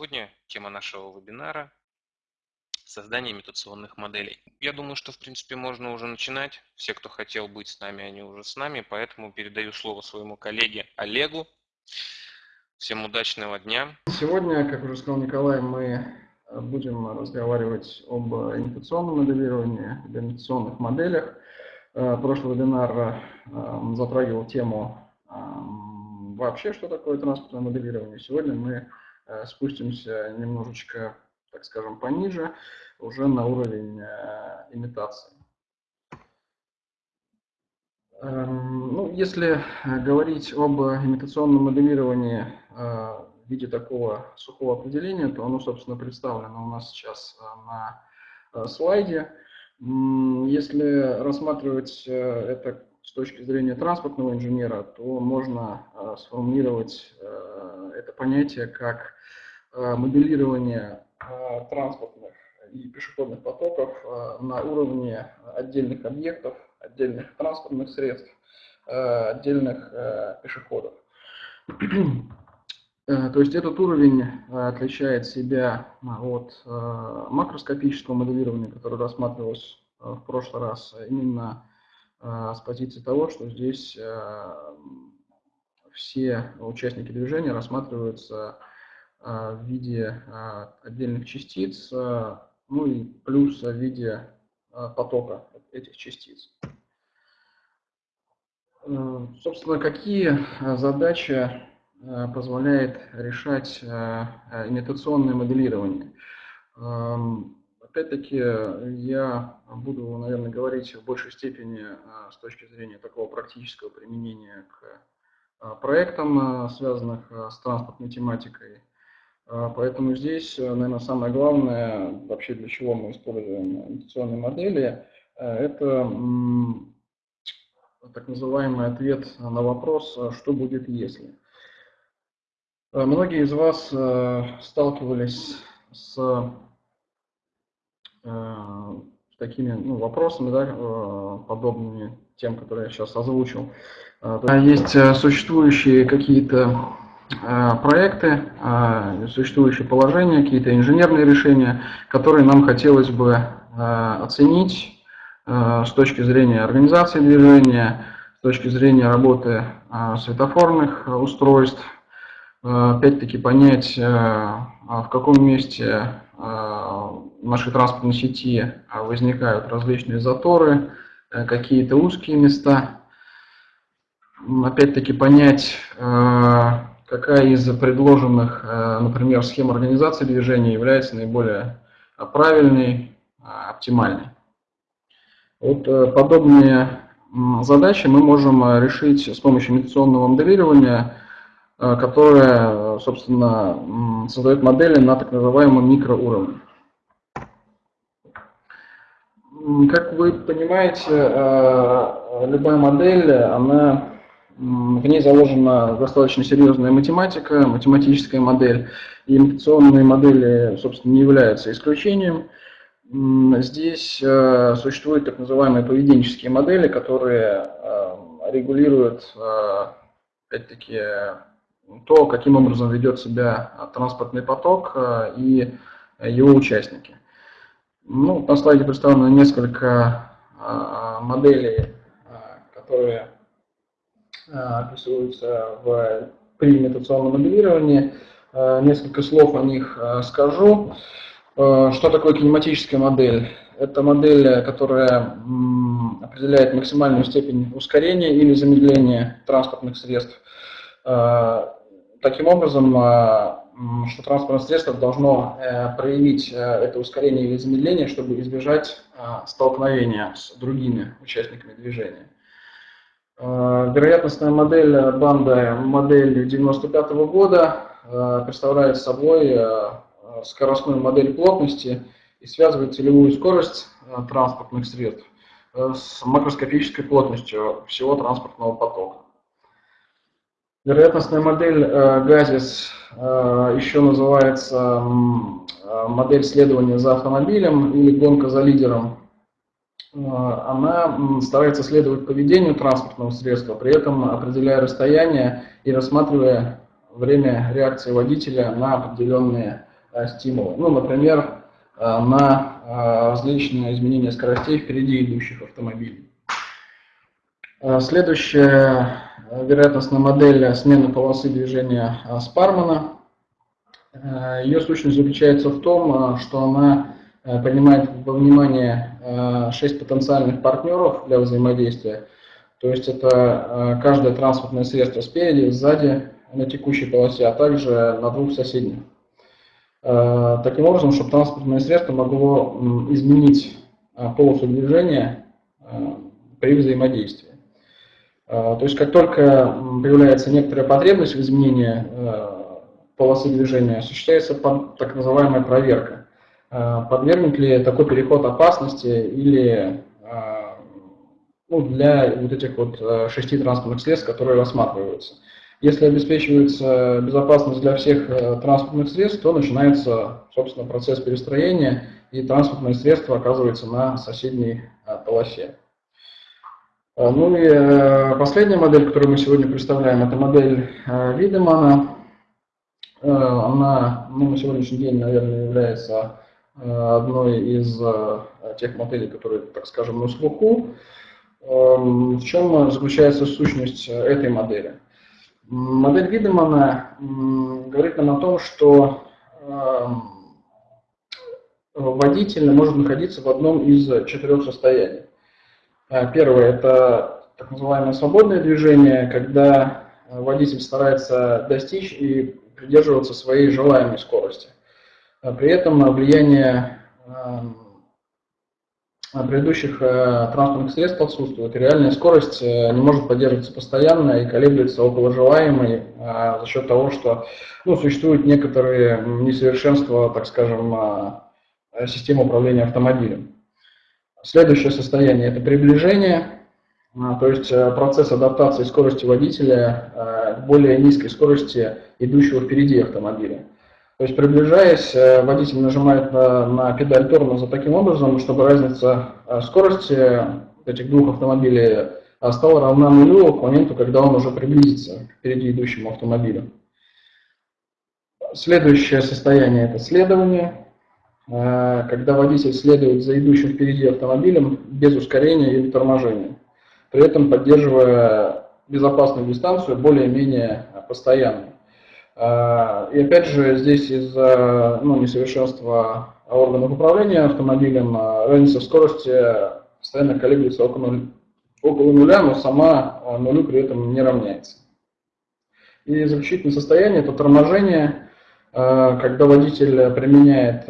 Сегодня тема нашего вебинара – создание имитационных моделей. Я думаю, что в принципе можно уже начинать. Все, кто хотел быть с нами, они уже с нами, поэтому передаю слово своему коллеге Олегу. Всем удачного дня. Сегодня, как уже сказал Николай, мы будем разговаривать об имитационном моделировании, об имитационных моделях. Э, прошлый вебинар э, затрагивал тему вообще, что такое транспортное моделирование. Сегодня мы спустимся немножечко, так скажем, пониже, уже на уровень э, имитации. Эм, ну, если говорить об имитационном моделировании э, в виде такого сухого определения, то оно, собственно, представлено у нас сейчас на слайде. Если рассматривать это с точки зрения транспортного инженера, то можно сформулировать это понятие как Э, моделирование э, транспортных и пешеходных потоков э, на уровне отдельных объектов, отдельных транспортных средств, отдельных пешеходов. То есть этот уровень отличает себя от макроскопического моделирования, которое рассматривалось в прошлый раз, именно с позиции того, что здесь все участники движения рассматриваются а, в виде а, отдельных частиц, а, ну и плюс в виде потока этих частиц. Собственно, какие задачи позволяет решать имитационное моделирование? Опять-таки, я буду, наверное, говорить в большей степени с точки зрения такого практического применения к проектам, связанных с транспортной тематикой. А, поэтому здесь, наверное, самое главное, вообще для чего мы используем интуиционные модели, это так называемый ответ на вопрос, а что будет если. А, многие из вас сталкивались с такими ну, вопросами, да, подобными тем, которые я сейчас озвучил. Есть существующие какие-то Э, проекты, э, существующие положения, какие-то инженерные решения, которые нам хотелось бы э, оценить с точки зрения организации движения, с точки зрения работы светофорных устройств, опять-таки понять, в каком месте нашей транспортной сети возникают различные заторы, какие-то узкие места, опять-таки понять, какая из предложенных, э, например, схем организации движения является наиболее э, правильной, э, оптимальной. Вот подобные задачи мы можем решить с помощью имитационного моделирования, которое, собственно, создает модели на так называемом микроуровне. Как вы понимаете, любая модель, она в ней заложена достаточно серьезная математика, математическая модель. И имитационные модели, собственно, не являются исключением. Здесь э, существуют так называемые поведенческие модели, которые э, регулируют, э, опять-таки, то, каким образом ведет себя транспортный поток и его участники. Ну, на слайде представлено несколько моделей, которые описываются в, при имитационном моделировании. Несколько слов о них скажу. Что такое кинематическая модель? Это модель, которая определяет максимальную степень ускорения или замедления транспортных средств. Таким образом, что транспортное средство должно проявить это ускорение или замедление, чтобы избежать столкновения с другими участниками движения. Э, вероятностная модель банда модель 95 -го года э, представляет собой э, скоростную модель плотности и связывает целевую скорость транспортных средств с макроскопической плотностью всего транспортного потока. Вероятностная модель ГАЗИС еще называется модель следования за автомобилем или гонка за лидером Э, она старается следовать поведению транспортного средства, при этом определяя расстояние и рассматривая время реакции водителя на определенные стимулы. Ну, например, на различные изменения скоростей впереди идущих автомобилей. Следующая вероятностная модель смены полосы движения Спармана. Ее сущность заключается в том, что она принимает во внимание 6 потенциальных партнеров для взаимодействия. То есть это каждое транспортное средство спереди, сзади, на текущей полосе, а также на двух соседних. Э, таким образом, чтобы транспортное средство могло изменить э, полосу движения э, при взаимодействии. То есть как только появляется некоторая потребность в изменении полосы движения, осуществляется так называемая проверка. Подвергнет ли такой переход опасности или ну, для вот этих вот шести транспортных средств, которые рассматриваются. Если обеспечивается безопасность для всех э, транспортных средств, то начинается, собственно, процесс перестроения, и транспортное средство оказывается на соседней э, полосе. Э, ну и последняя модель, которую мы сегодня представляем, это модель Видемана. Она ну, на сегодняшний день, наверное, является одной из тех моделей, которые, так скажем, на слуху. Эм, в чем заключается сущность этой модели? Модель Видемана говорит нам о том, что эм, водитель может находиться в одном из четырех состояний. Э, первое – это так называемое свободное движение, когда водитель старается достичь и придерживаться своей желаемой скорости. Э, при этом влияние эм, предыдущих э, транспортных средств отсутствует. Реальная скорость э, не может поддерживаться постоянно и колеблется около желаемой э, за счет того, что ну, существуют некоторые несовершенства, так скажем, системы управления автомобилем. Следующее состояние – это приближение, то есть процесс адаптации скорости водителя к более низкой скорости идущего впереди автомобиля. То есть приближаясь, э, водитель нажимает на, на педаль тормоза таким образом, чтобы разница э, скорости этих двух автомобилей э, стала равна нулю к моменту, когда он уже приблизится к впереди идущему автомобилю. Следующее состояние – это следование, когда водитель следует за идущим впереди автомобилем без ускорения или торможения, при этом поддерживая безопасную дистанцию более-менее постоянно. А, и опять же, здесь из-за ну, несовершенства органов управления автомобилем а, разница в скорости постоянно колеблется около, около нуля, но сама нулю при этом не равняется. И заключительное состояние – это торможение, когда водитель применяет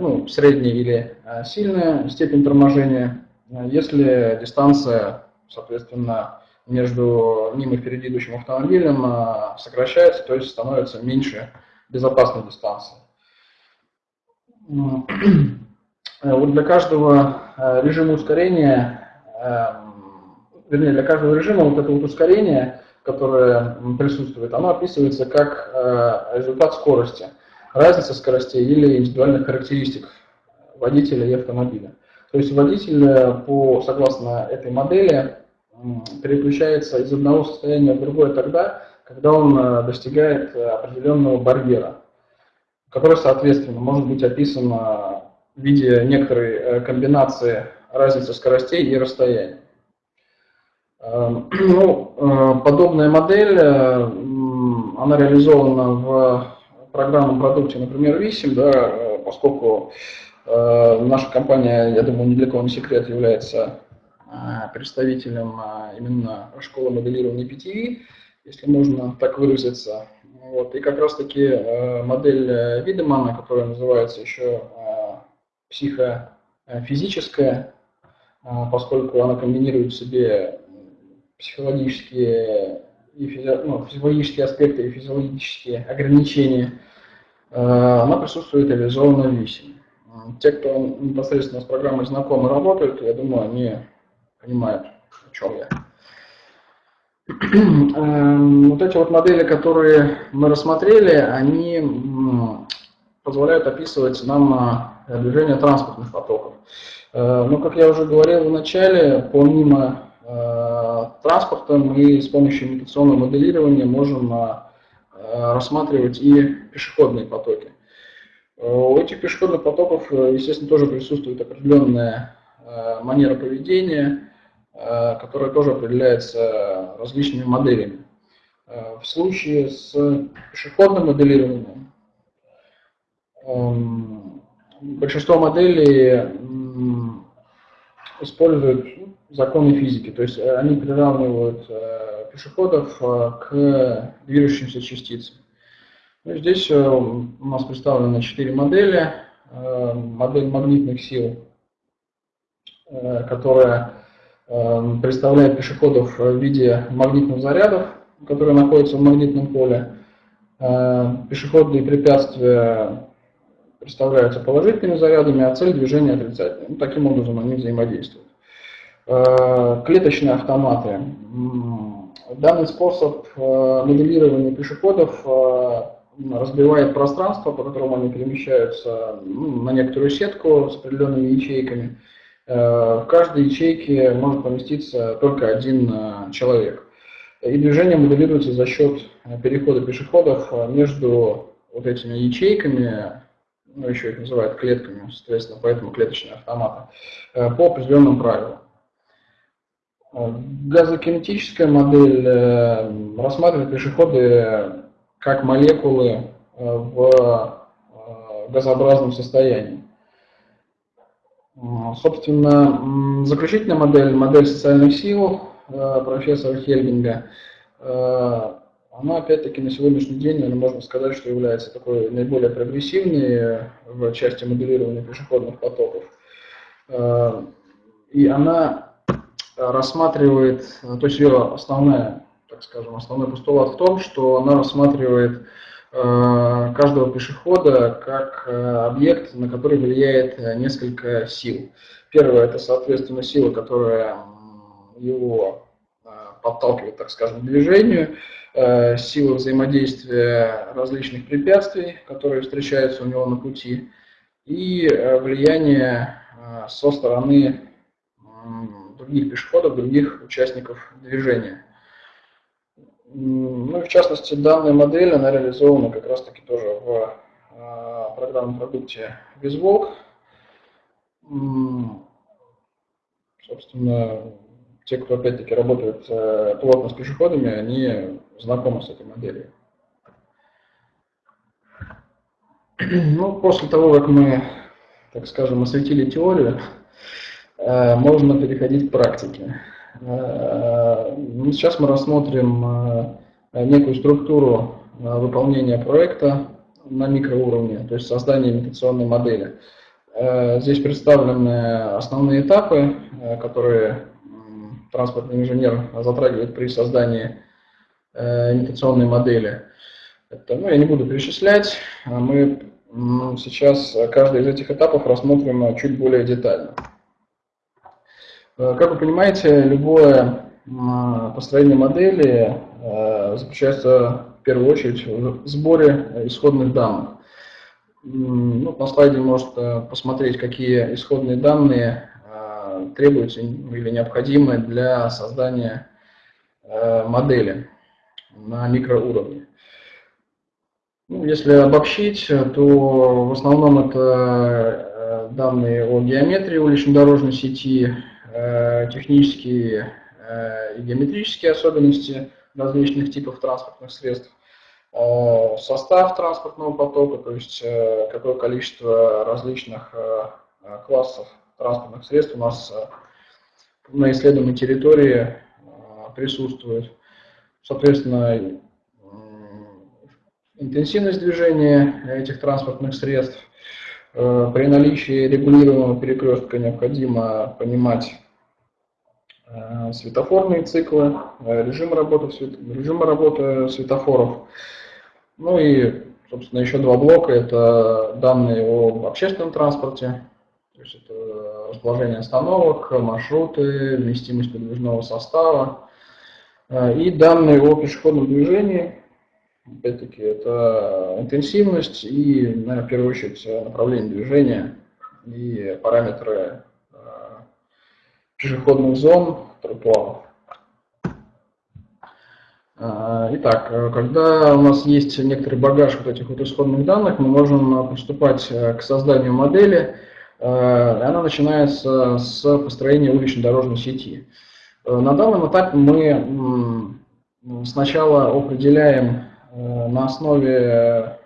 ну, средний или сильная степень торможения, если дистанция, соответственно, между ним и впереди идущим автомобилем сокращается, то есть становится меньше безопасной дистанции. Вот для каждого режима ускорения, а, вернее, для каждого режима вот это вот ускорение, которое присутствует, оно описывается как результат скорости, разница скоростей или индивидуальных характеристик водителя и автомобиля. То есть водитель, э, по, согласно этой модели, переключается из одного состояния в другое тогда, когда он э, достигает э, определенного барьера, который, соответственно, может быть описан в виде некоторой э, комбинации разницы скоростей и расстояний. Эм, ну, подобная модель, она реализована в программном продукте, например, VISIM, да, поскольку наша компания, я думаю, ни для кого не секрет, является представителем именно школы моделирования PTV, если можно так выразиться. Вот. И как раз-таки э, модель э, Видемана, которая называется еще психофизическая, поскольку она комбинирует в себе психологические, и физи... ну, физиологические аспекты и физиологические ограничения, она присутствует реализована в ВИСе. Те, кто непосредственно с программой знакомы работают, я думаю, они понимают, о чем я. Эм, вот эти вот модели, которые мы рассмотрели, они позволяют описывать нам э, движение транспортных потоков. Э, но, как я уже говорил в начале, помимо э, транспорта мы с помощью имитационного моделирования можем рассматривать и пешеходные потоки. У этих пешеходных потоков, естественно, тоже присутствует определенная манера поведения, которая тоже определяется различными моделями. В случае с пешеходным моделированием эм, большинство моделей используют законы физики, то есть они приравнивают э, пешеходов э, к движущимся частицам. Ну, здесь э, у нас представлены четыре модели. Модель магнитных сил, которая представляет пешеходов в виде магнитных зарядов, которые находятся в магнитном поле. Пешеходные препятствия представляются положительными зарядами, а цель движения отрицательной. Ну, таким образом они взаимодействуют. Э, клеточные автоматы. Данный способ э, моделирования пешеходов э, разбивает пространство, по которому они перемещаются ну, на некоторую сетку с определенными ячейками. В каждой ячейке может поместиться только один человек. И движение моделируется за счет перехода пешеходов между вот этими ячейками ну, еще их называют клетками, соответственно, поэтому клеточные автоматы, по определенным правилам. Э, газокинетическая модель э, рассматривает пешеходы как молекулы в газообразном состоянии. Собственно, заключительная модель, модель социальных сил профессора Хельбинга, она, опять-таки, на сегодняшний день, наверное, можно сказать, что является такой наиболее прогрессивной в части моделирования пешеходных потоков. Э, и она рассматривает, то есть ее основная, так скажем, основной постулат в том, что она рассматривает э, каждого пешехода как э, объект, на который влияет несколько сил. Первое – это, соответственно, сила, которая его подталкивает, так скажем, к движению. Э, сила взаимодействия различных препятствий, которые встречаются у него на пути, и э, влияние э, со стороны других пешеходов, других участников движения. Ну и в частности, данная модель, она реализована как раз таки тоже в программном продукте VisWalk. Собственно, те, кто опять-таки работает э, плотно с пешеходами, они знакомы с этой моделью. Ну, после того, как мы, так скажем, осветили теорию, можно переходить к практике. Э, ну, сейчас мы рассмотрим некую структуру выполнения проекта на микроуровне, то есть создание имитационной модели. Здесь представлены основные этапы, которые транспортный инженер затрагивает при создании э, имитационной модели. Это, ну, я не буду перечислять, а мы сейчас каждый из этих этапов рассмотрим чуть более детально. Э, как вы понимаете, любое построение модели э, заключается в первую очередь в сборе исходных данных. Ну, на слайде может посмотреть, какие исходные данные требуются или необходимы для создания э, модели на микроуровне. Ну, если обобщить, то в основном это э, данные о геометрии улично-дорожной сети, э, технические и геометрические особенности различных типов транспортных средств, состав транспортного потока, то есть какое количество различных классов транспортных средств у нас э, на исследуемой территории э, присутствует. Соответственно, интенсивность движения этих транспортных средств. Э, при наличии регулируемого перекрестка необходимо понимать светофорные циклы, режим работы, режим работы светофоров. Ну и, собственно, еще два блока – это данные об общественном транспорте, то есть это расположение остановок, маршруты, вместимость подвижного состава э, и данные о пешеходном движении. Опять-таки это интенсивность и, наверное, в первую очередь направление движения и параметры э, пешеходных зон, тротуаров. Итак, когда у нас есть некоторый багаж вот этих вот исходных данных, мы можем приступать к созданию модели, она начинается с построения уличной дорожной сети. На данном этапе мы сначала определяем на основе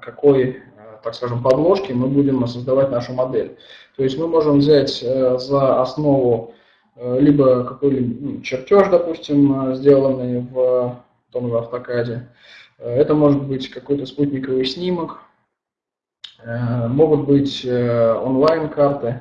какой так скажем, подложки, мы будем создавать нашу модель. То есть мы можем взять э, за основу э, либо какой-либо ну, чертеж, допустим, э, сделанный в том же автокаде. Это может быть какой-то спутниковый снимок, могут быть онлайн-карты.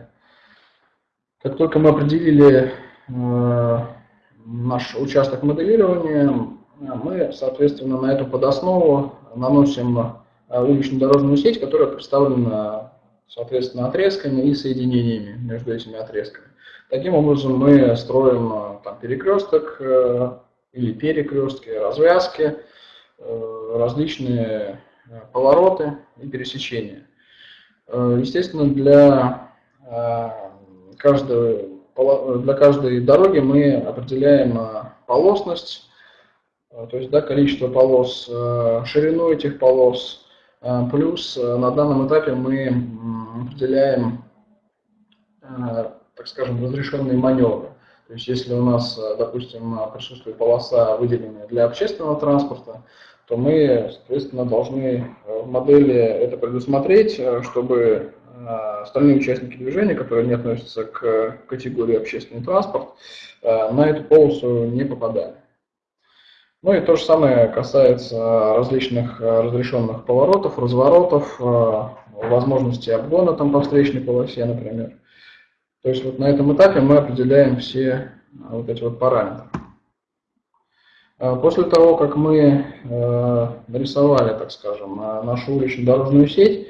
Как только мы определили наш участок моделирования, мы, соответственно, на эту подоснову наносим Э, уличную дорожную сеть, которая представлена, соответственно, отрезками и соединениями между этими отрезками. Таким образом мы строим э, там, перекресток э, или перекрестки, развязки, различные повороты и пересечения. Естественно, для каждой, для каждой дороги мы определяем полосность, то есть да, количество полос, ширину этих полос, а, плюс э, на данном этапе мы определяем, э, так скажем, разрешенные маневры. То есть если у нас, э, допустим, присутствует полоса, выделенная для общественного транспорта, то мы, соответственно, должны в модели это предусмотреть, чтобы остальные участники движения, которые не относятся к категории общественный транспорт, на эту полосу не попадали. Ну и то же самое касается различных э, разрешенных поворотов, разворотов, э, возможности обгона там по встречной полосе, например. То есть вот на этом этапе мы определяем все э, вот эти вот параметры. После того, как мы нарисовали, так скажем, нашу уличную дорожную сеть,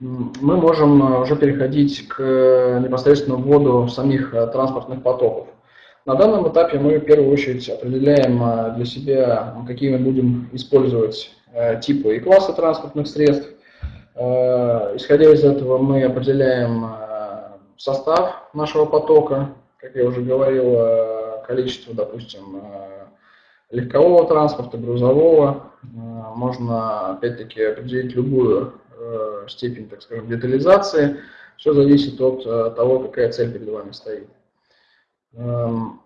мы можем уже переходить к непосредственно вводу самих транспортных потоков. На данном этапе мы в первую очередь определяем а, для себя, какие мы будем использовать э, типы и классы транспортных средств. Э, исходя из этого мы определяем э, состав нашего потока, как я уже говорил, количество, допустим, легкового транспорта, грузового. Можно, опять-таки, определить любую степень, так скажем, детализации. Все зависит от того, какая цель перед вами стоит. Эм,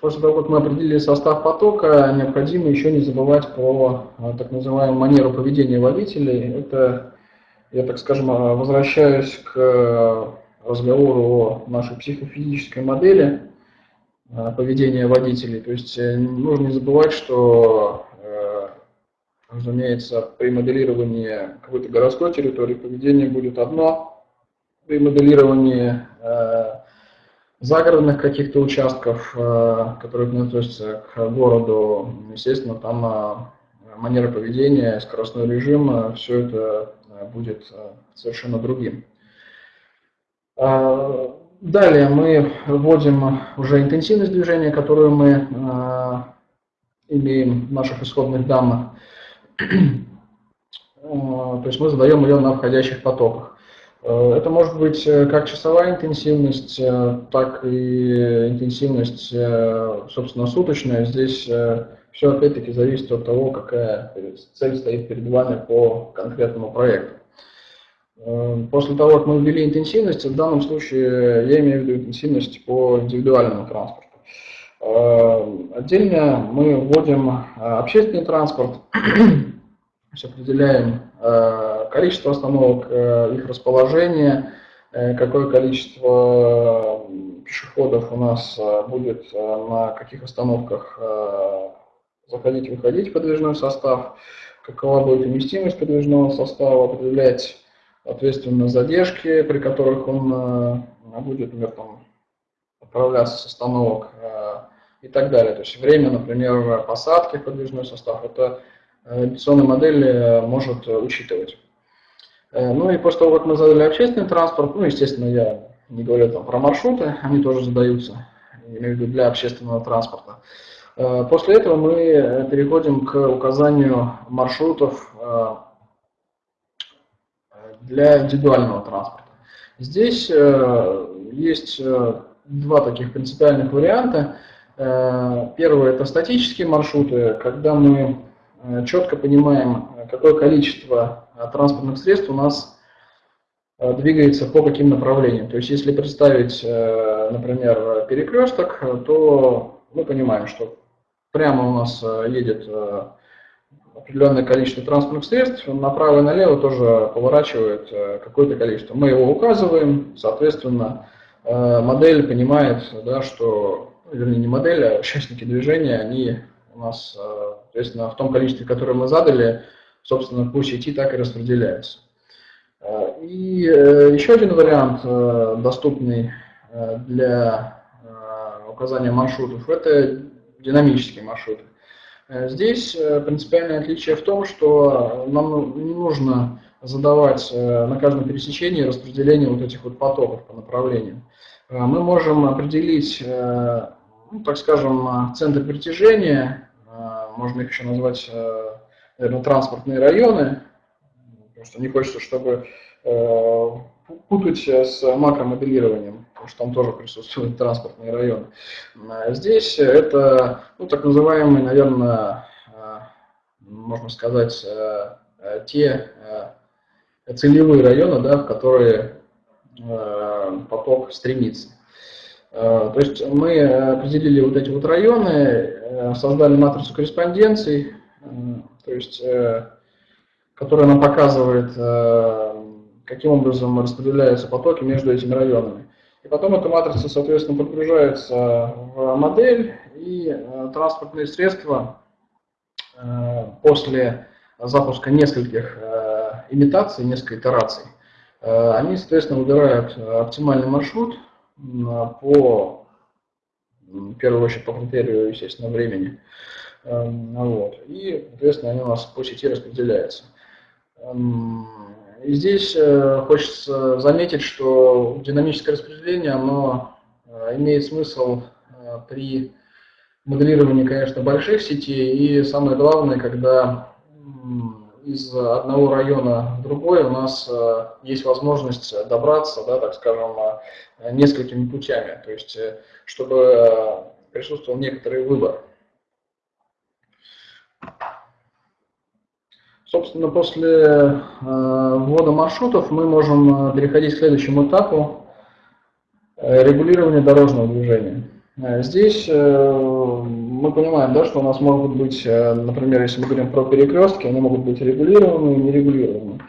после того, как мы определили состав потока, необходимо еще не забывать про э, так называемую манеру поведения водителей. Это, я так скажем, э, возвращаюсь к э, разговору о нашей психофизической модели поведения водителей. То есть нужно не забывать, что, разумеется, при моделировании какой-то городской территории поведение будет одно, при моделировании загородных каких-то участков, э, которые не относятся к городу, естественно, там э, манера поведения, скоростной режим, э, все это будет совершенно другим. Далее мы вводим уже интенсивность движения, которую мы имеем в наших исходных данных. То есть мы задаем ее на входящих потоках. Э, это может быть э, как часовая интенсивность, э, так и интенсивность, собственно, суточная. Здесь все опять-таки зависит от того, какая цель стоит перед вами по конкретному проекту. После того, как мы ввели интенсивность, в данном случае я имею в виду интенсивность по индивидуальному транспорту. Отдельно мы вводим общественный транспорт, определяем количество остановок, э, их расположение, э, какое количество пешеходов у нас э, будет на каких остановках заходить и выходить подвижной состав, какова будет вместимость подвижного состава, определять, соответственно, задержки, при которых он будет, например, там, отправляться с остановок и так далее. То есть время, например, посадки в подвижной состав, это инвестиционная модель может учитывать. Э, ну и после того, как мы задали общественный транспорт, ну, естественно, я не говорю там про маршруты, они тоже задаются, имею в виду для общественного транспорта. Э, после этого мы переходим к указанию маршрутов э, для индивидуального транспорта. Здесь есть два таких принципиальных варианта. Первое – это статические маршруты, когда мы четко понимаем, какое количество транспортных средств у нас двигается по каким направлениям. То есть, если представить, например, перекресток, то мы понимаем, что прямо у нас едет определенное количество транспортных средств, направо и налево тоже поворачивает э, какое-то количество. Мы его указываем, соответственно, э, модель понимает, да, что, ну, вернее, не модель, а участники движения, они у нас, э, соответственно, в том количестве, которое мы задали, собственно, по сети так и распределяются. И еще один вариант, доступный для указания маршрутов, это динамические маршруты. Э, здесь э, принципиальное отличие в том, что нам не нужно задавать э, на каждом пересечении распределение вот этих вот потоков по направлениям. Мы можем определить, ну, так скажем, центр притяжения, можно их еще назвать, наверное, транспортные районы, потому что не хочется, чтобы путать с макромоделированием, потому что там тоже присутствуют транспортные районы. А здесь это ну, так называемые, наверное, можно сказать, те целевые районы, да, в которые поток стремится. То есть мы определили вот эти вот районы, создали матрицу корреспонденций, то есть, которая нам показывает каким образом распределяются потоки между этими районами. И потом эта матрица, соответственно, подгружается в модель, и э, транспортные средства э, после запуска нескольких э, имитаций, нескольких итераций, они, соответственно, выбирают оптимальный маршрут по, в первую очередь, по критерию, естественно, времени. Вот. И, соответственно, они у нас по сети распределяются. Эм, и здесь э, хочется заметить, что динамическое распределение, оно э, имеет смысл э, при моделировании, конечно, больших сетей, и самое главное, когда из одного района в другой у нас есть возможность добраться, да, так скажем, несколькими путями, то есть чтобы присутствовал некоторый выбор. Собственно, после э, ввода маршрутов мы можем э, переходить к следующему этапу э, регулирования дорожного движения. Здесь мы понимаем, да, что у нас могут быть, например, если мы говорим про перекрестки, они могут быть регулированы и нерегулированы.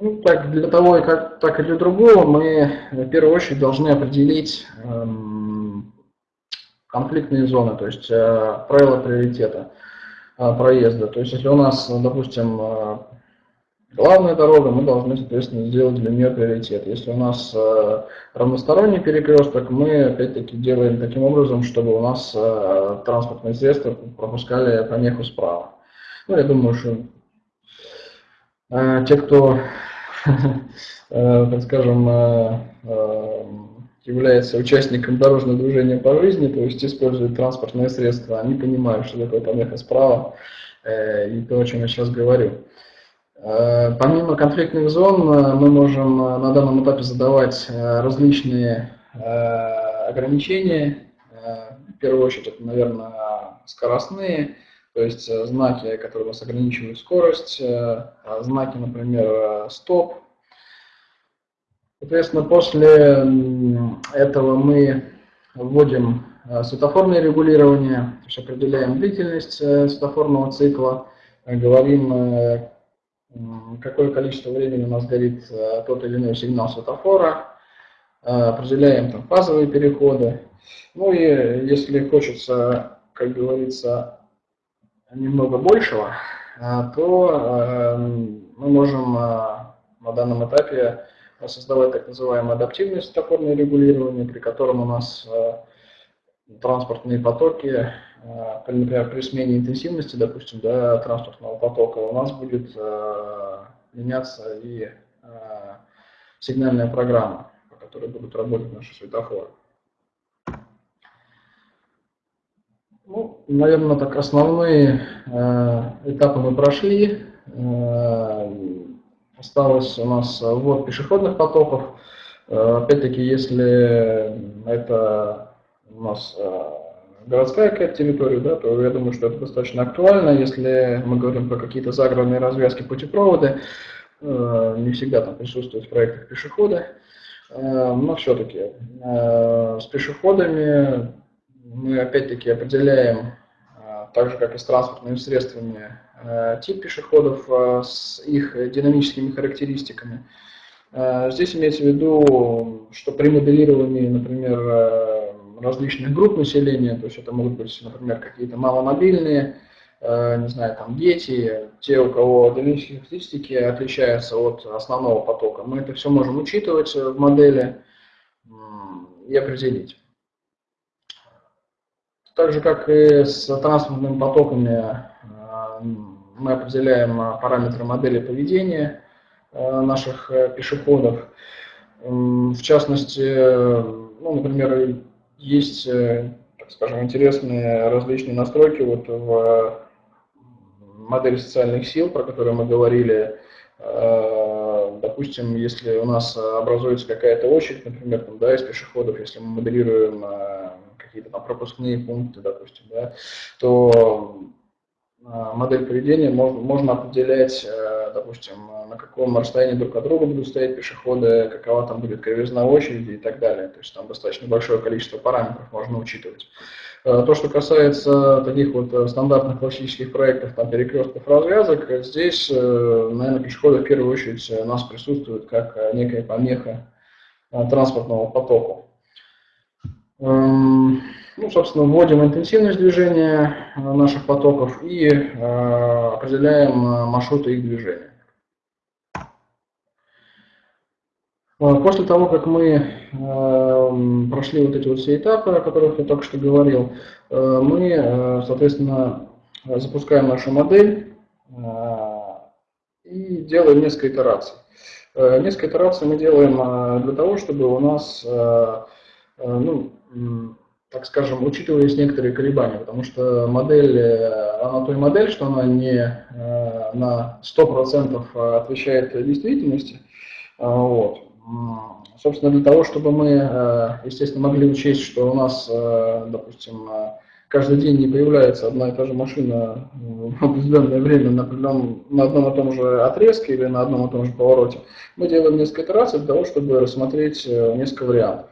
Ну, так, для того, и как, так и для другого, мы в первую очередь должны определить эм, конфликтные зоны, то есть правила приоритета. Проезда. То есть если у нас, допустим, главная дорога, мы должны, соответственно, сделать для нее приоритет. Если у нас а, равносторонний перекресток, мы опять-таки делаем таким образом, чтобы у нас транспортные средства пропускали помеху справа. Ну, я думаю, что те, кто, так скажем, является участником дорожного движения по жизни, то есть использует транспортные средства, они понимают, что такое помеха справа, э, и то, о чем я сейчас говорю. Э, помимо конфликтных зон, э, мы можем на данном этапе задавать различные ограничения. В первую очередь, это, наверное, скоростные, то есть знаки, которые у нас ограничивают скорость, знаки, например, стоп, Соответственно, после этого мы вводим э, светофорное регулирование, то есть определяем длительность э, светофорного цикла, э, говорим, какое количество времени у нас горит тот или иной сигнал светофора, определяем там фазовые переходы. Ну и если хочется, как говорится, немного большего, то мы можем на данном этапе создавать так называемое адаптивное светофорное регулирование, при котором у нас э, транспортные потоки, э, например, при смене интенсивности, допустим, да, транспортного потока, у нас будет э, меняться и сигнальная программа, по которой будут работать наши светофоры. Ну, наверное, так основные этапы мы прошли. Осталось у нас ввод пешеходных потоков. Э, опять-таки, если это у нас городская какая-то территория, да, то я думаю, что это достаточно актуально, если мы говорим про какие-то загородные развязки путепроводы, не всегда там присутствуют в проектах пешеходы, но все-таки с пешеходами мы опять-таки определяем, так же как и с транспортными средствами, тип пешеходов с их динамическими характеристиками. Здесь имеется в виду, что при моделировании, например, различных групп населения, то есть это могут быть, например, какие-то маломобильные, э, не знаю, там дети, те, у кого динамические характеристики отличаются от основного потока. Мы это все можем учитывать в модели и определить. Так же, как и с транспортными потоками, э, мы определяем параметры модели поведения э, наших пешеходов. В частности, ну, например, есть, э, так скажем, интересные различные настройки вот в модели социальных сил, про которые мы говорили. Э, допустим, если у нас образуется какая-то очередь, например, там, да, из пешеходов, если мы моделируем э, какие-то пропускные пункты, допустим, да, то модель поведения можно, можно определять, допустим, на каком расстоянии друг от друга будут стоять пешеходы, какова там будет кривизна очереди и так далее. То есть там достаточно большое количество параметров можно учитывать. Э, то, что касается таких вот э, стандартных классических проектов, там перекрестков развязок, здесь, э, наверное, пешеходы в первую очередь у нас присутствуют как некая помеха транспортного потоку. Эм, ну, собственно, вводим интенсивность движения наших потоков и определяем маршруты их движения. После того, как мы прошли вот эти вот все этапы, о которых я только что говорил, э, мы, э, соответственно, запускаем нашу модель э, и делаем несколько итераций. Несколько итераций мы делаем для того, чтобы у нас, ну, так скажем, учитывались некоторые колебания, потому что модель, она той модель, что она не на 100% отвечает действительности, вот. Собственно, для того, чтобы мы, э, естественно, могли учесть, что у нас, э, допустим, э, каждый день не появляется одна и та же машина в определенное время на, определенном, на одном и том же отрезке или на одном и том же повороте, мы делаем несколько итераций для того, чтобы рассмотреть несколько вариантов.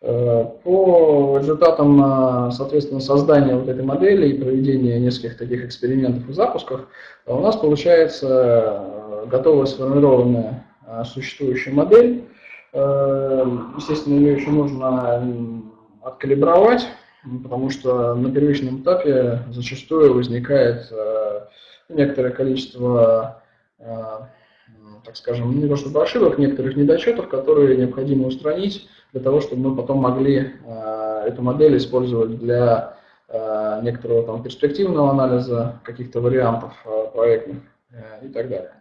По результатам, соответственно, создания вот этой модели и проведения нескольких таких экспериментов и запусков, у нас получается готовая сформированная Э, существующую модель. Э, естественно, ее еще нужно откалибровать, потому что на первичном этапе зачастую возникает э, некоторое количество, так скажем, не то чтобы ошибок, некоторых недочетов, которые необходимо устранить для того, чтобы мы потом могли эту модель использовать для некоторого там, перспективного анализа каких-то вариантов проектных и так далее.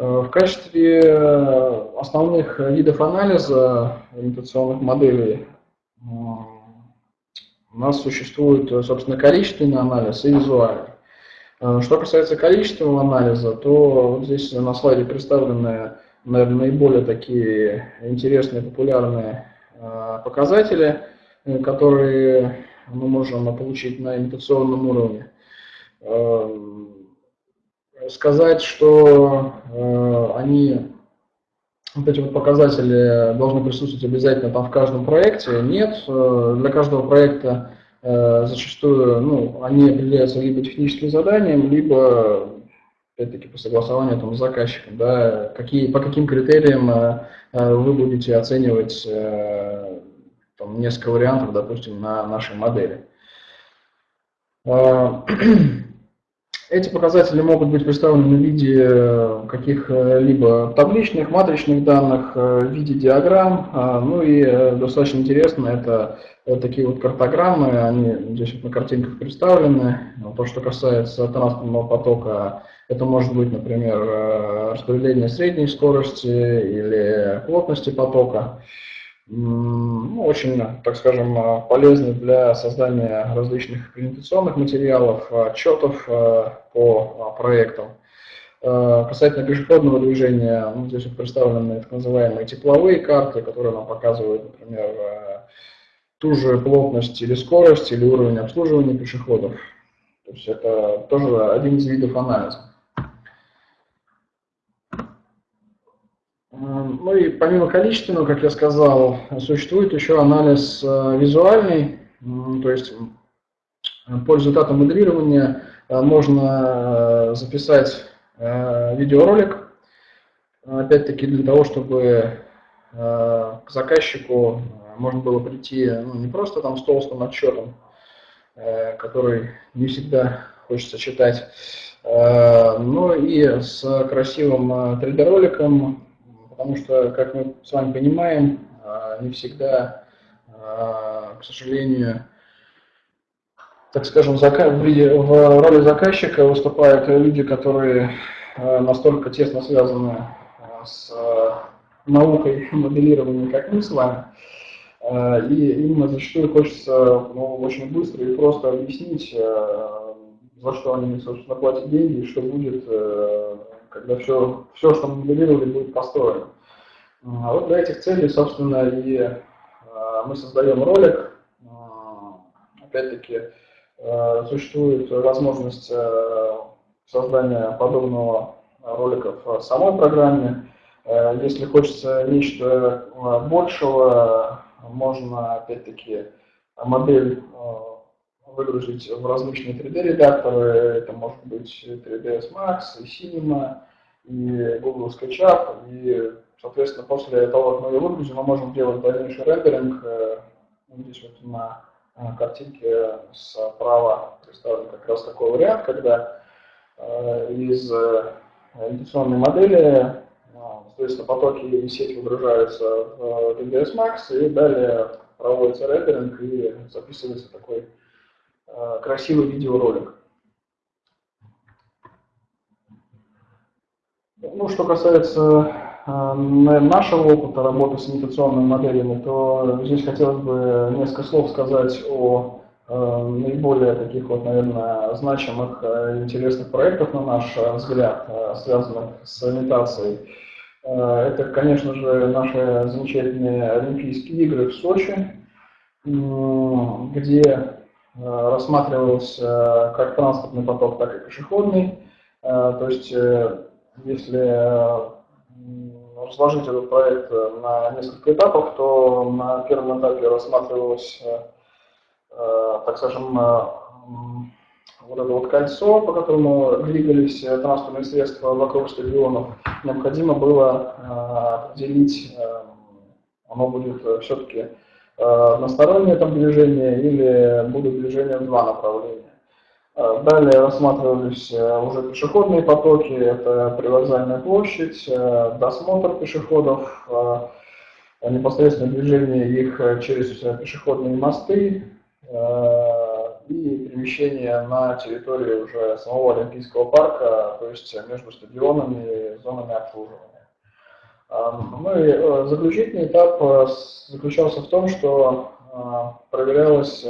Э, в качестве э, основных видов анализа имитационных моделей у нас существует, собственно, количественный анализ и визуальный. Э, что касается количественного анализа, то вот здесь на слайде представлены, наверное, наиболее такие интересные, популярные показатели, которые мы можем получить на имитационном уровне сказать, что э, они, вот эти вот показатели должны присутствовать обязательно там в каждом проекте, нет. Э, для каждого проекта э, зачастую ну, они определяются либо техническим заданием, либо опять-таки по согласованию там, с заказчиком, да, какие, по каким критериям э, вы будете оценивать э, там, несколько вариантов, допустим, на нашей модели. Эти показатели могут быть представлены в виде э, каких-либо табличных, матричных данных, э, в виде диаграмм. А, ну и э, достаточно интересно, это такие вот картограммы, они здесь вот на картинках представлены. То, что касается транспортного потока, это может быть, например, распределение средней скорости или плотности потока ну, очень, так скажем, полезны для создания различных презентационных материалов, отчетов э, по проектам. Э, касательно пешеходного движения, ну, здесь вот представлены так называемые тепловые карты, которые нам показывают, например, ту же плотность или скорость, или уровень обслуживания пешеходов. То есть это тоже один из видов анализа. Ну и помимо количественного, как я сказал, существует еще анализ э, визуальный, то есть по результатам моделирования э, можно э, записать видеоролик, опять-таки для того, чтобы к заказчику можно было прийти ну, не просто там с толстым отчетом, который не всегда хочется читать, но и с красивым 3D-роликом, потому что, как мы с вами понимаем, а, не всегда, а, к сожалению, так скажем, в роли заказчика выступают люди, которые а, настолько тесно связаны с наукой моделирования, как мы с вами, и им зачастую хочется ну, очень быстро и просто объяснить, за что они, собственно, платят деньги и что будет когда все, все, что мы моделировали, будет построено. А вот для этих целей, собственно, и а, мы создаем ролик. А, опять-таки, существует возможность создания подобного ролика в самой программе. Если хочется нечто большего, можно, опять-таки, модель выгрузить в различные 3D-редакторы. Это может быть 3ds Max, и Cinema, и Google SketchUp. И, соответственно, после того, как мы ее выгрузим, мы можем делать дальнейший рендеринг. Э, здесь вот на э, картинке справа представлен как раз такой вариант, когда э, из интеграционной модели Соответственно, потоки и сеть выгружаются в 3ds Max, и далее проводится рендеринг и записывается такой Э, красивый видеоролик. Ну, что касается э, нашего опыта работы с имитационными моделями, то здесь хотелось бы несколько слов сказать о э, наиболее таких вот, наверное, значимых интересных проектах, на наш взгляд, связанных с имитацией. Это, конечно же, наши замечательные Олимпийские игры в Сочи, где Э, рассматривался как транспортный поток, так и пешеходный. Э, то есть, э, если разложить этот проект на несколько этапов, то на первом этапе рассматривалось, так скажем, вот это вот кольцо, по которому двигались транспортные средства вокруг стадионов, необходимо было определить, оно будет все-таки Э, одностороннее там движение или будут движения в два направления. Э, далее рассматривались э, уже пешеходные потоки, это привокзальная площадь, досмотр пешеходов, непосредственное движение их через пешеходные мосты и перемещение на территории уже самого Олимпийского парка, то есть между стадионами и зонами обслуживания. Ну и э, заключительный этап э, заключался в том, что э, проверялась,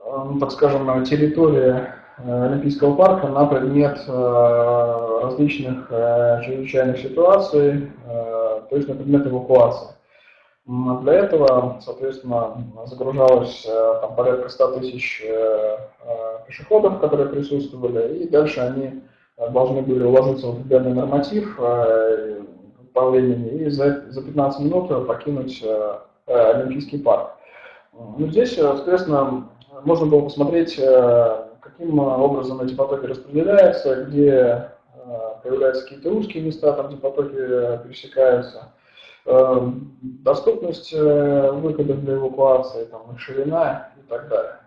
ну, так скажем, территория Олимпийского парка на предмет различных чрезвычайных ситуаций, то есть на предмет эвакуации. Для этого, соответственно, загружалось там, порядка 100 тысяч пешеходов, которые присутствовали, и дальше они должны были уложиться в определенный норматив э, по времени и за, за 15 минут покинуть э, Олимпийский парк. Ну, здесь, соответственно, можно было посмотреть, э, каким образом эти потоки распределяются, где появляются какие-то узкие места, там, где потоки пересекаются, доступность выходов для эвакуации, там, их ширина и так далее.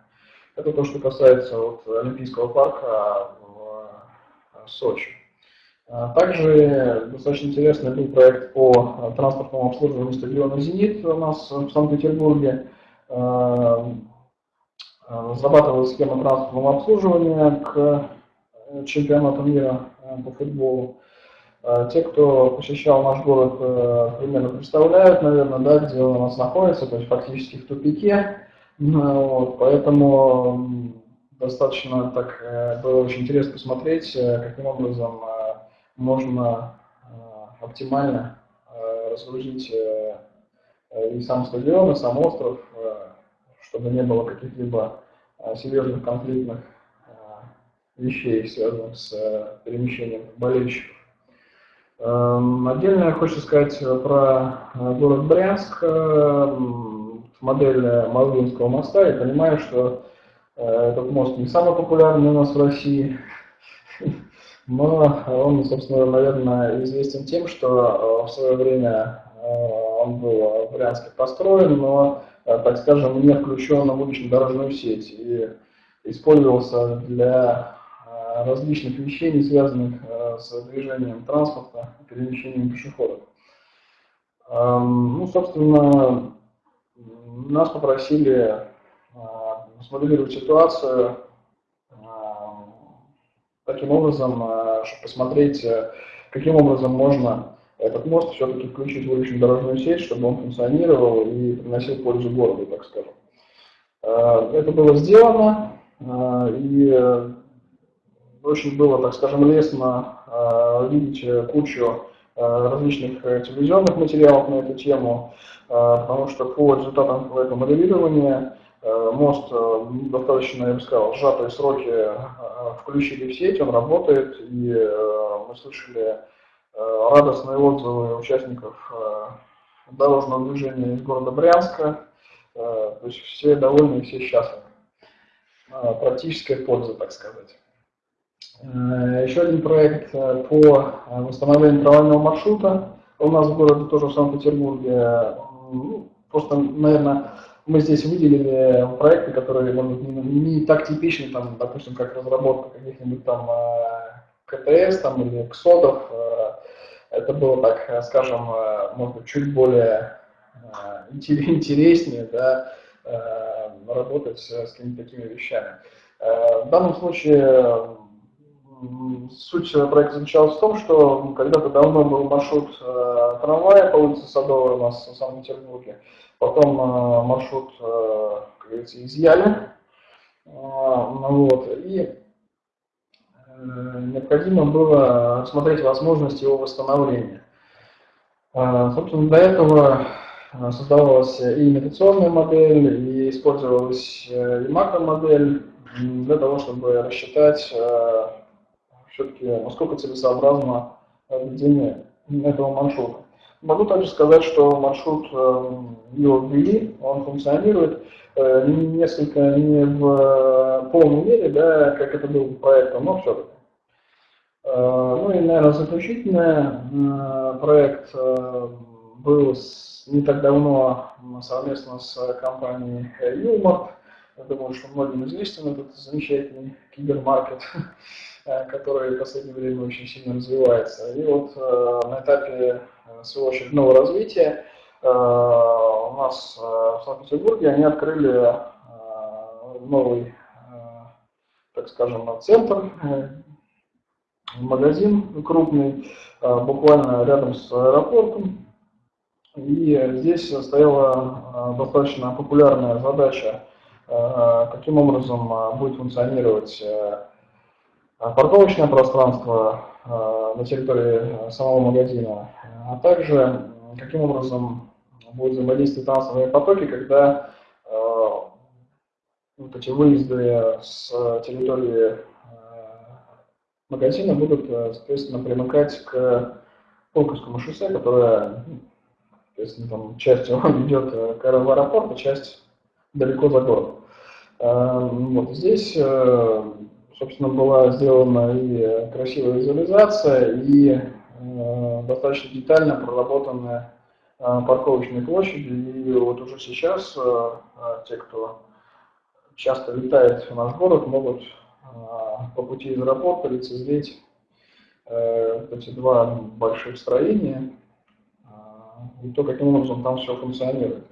Это то, что касается вот, Олимпийского парка Сочи. А, также достаточно интересный был проект по транспортному обслуживанию стадиона «Зенит» у нас в Санкт-Петербурге. А, а, разрабатывалась схема транспортного обслуживания к чемпионату мира по футболу. Те, кто посещал наш город, примерно представляют, наверное, да, где он у нас находится, то есть фактически в тупике. Вот, поэтому достаточно так э, было очень интересно посмотреть, э, каким образом э, можно оптимально разгрузить и сам стадион, и сам остров, чтобы не было каких-либо серьезных конфликтных вещей, связанных с перемещением болельщиков. Эм, отдельно я хочу сказать про город Брянск, модель Малвинского моста. Я понимаю, что этот мост не самый популярный у нас в России, но он, собственно, наверное, известен тем, что в свое время он был в Брянске построен, но, так скажем, не включен в улично-дорожную сеть и использовался для различных вещей, не связанных с движением транспорта, перемещением пешеходов. Ну, собственно, нас попросили смоделировать ситуацию таким образом, чтобы посмотреть, каким образом можно этот мост все-таки включить в уличную дорожную сеть, чтобы он функционировал и приносил пользу городу, так скажем. Это было сделано, и очень было, так скажем, лестно видеть кучу различных телевизионных материалов на эту тему, потому что по результатам этого моделирования Э, мост э, достаточно, я бы сказал, сжатые сроки э, включили в сеть, он работает, и мы слышали радостные отзывы участников дорожного движения из города Брянска, то есть все довольны и все счастливы. Практическая польза, так сказать. Еще один проект по восстановлению трамвайного маршрута у нас в городе, тоже в Санкт-Петербурге. Ну, просто, наверное, мы здесь выделили проекты, которые может, не так типичны, там, допустим, как разработка каких-нибудь там э, КТС там, или КСОДов. Э, это было, так скажем, э, может быть, чуть более интереснее да, работать с какими-то такими вещами. В данном случае суть проекта заключалась в том, что когда-то давно был маршрут трамвая по улице Садовой у нас в Санкт-Петербурге. Потом э, маршрут, э, как говорится, изъяли. Э, вот, и необходимо было рассмотреть возможность его восстановления. Собственно, для этого создавалась и имитационная модель, и использовалась и макромодель для того, чтобы рассчитать все-таки, насколько целесообразно ведение этого маршрута. Могу также сказать, что маршрут его ввели, он функционирует э, несколько не в э, полной мере, да, как это был проектом, но все-таки. Э, ну и, наверное, заключительный проект был не так давно совместно с компанией Юмор. Я думаю, что многим известен этот замечательный кибермаркет, который в последнее время очень сильно развивается. И вот на этапе своего очередного развития у нас в Санкт-Петербурге они открыли новый, так скажем, центр, магазин крупный, буквально рядом с аэропортом. И здесь стояла достаточно популярная задача, каким образом будет функционировать парковочное пространство на территории самого магазина, а также каким образом будут взаимодействовать транспортные потоки, когда э, вот эти выезды с территории э, магазина будут, э, соответственно, примыкать к Пулковскому шоссе, которое, соответственно, там часть его идет к аэропорту, часть далеко за город. Вот здесь, собственно, была сделана и красивая визуализация, и достаточно детально проработанная Э, парковочной площади. И вот уже сейчас э, э, те, кто часто летает в наш город, могут по пути из аэропорта лицезреть эти два больших строения и то, каким образом там все функционирует.